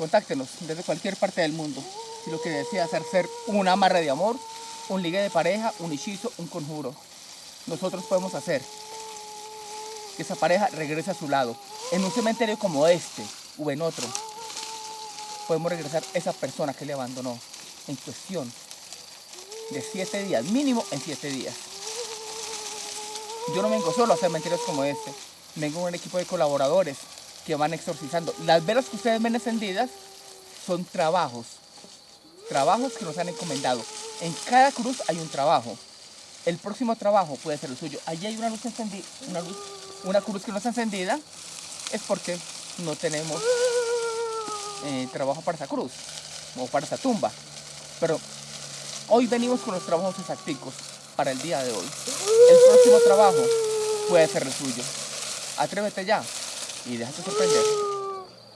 Contáctenos desde cualquier parte del mundo. Si lo que desea hacer ser un amarre de amor, un ligue de pareja, un hechizo, un conjuro. Nosotros podemos hacer que esa pareja regrese a su lado. En un cementerio como este o en otro, podemos regresar esa persona que le abandonó en cuestión de siete días, mínimo en siete días. Yo no vengo solo a cementerios como este, vengo con un equipo de colaboradores que van exorcizando. Las velas que ustedes ven encendidas son trabajos, trabajos que nos han encomendado. En cada cruz hay un trabajo. El próximo trabajo puede ser el suyo. Allí hay una luz encendida, una, luz, una cruz que no está encendida, es porque no tenemos eh, trabajo para esa cruz o para esa tumba. Pero hoy venimos con los trabajos exacticos para el día de hoy. El próximo trabajo puede ser el suyo. Atrévete ya 有的还是分开的。